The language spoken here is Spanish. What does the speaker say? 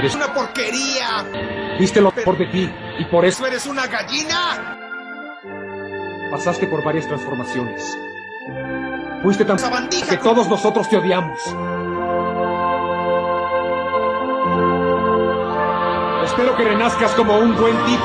Eres una porquería. Viste lo mejor de ti y por eso eres una gallina? pasaste por varias transformaciones. Fuiste tan Sabandija que todos nosotros te odiamos. Espero que renazcas como un buen tipo.